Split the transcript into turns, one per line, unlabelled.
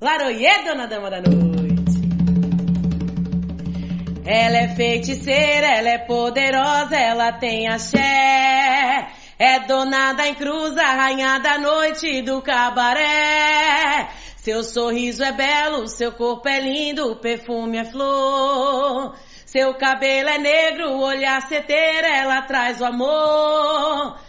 Laroie, dona dama da noite. Ela é feiticeira, ela é poderosa, ela tem axé. É dona da encruza, rainha da noite do cabaré. Seu sorriso é belo, seu corpo é lindo, o perfume é flor. Seu cabelo é negro, o olhar seteira, ela traz o amor.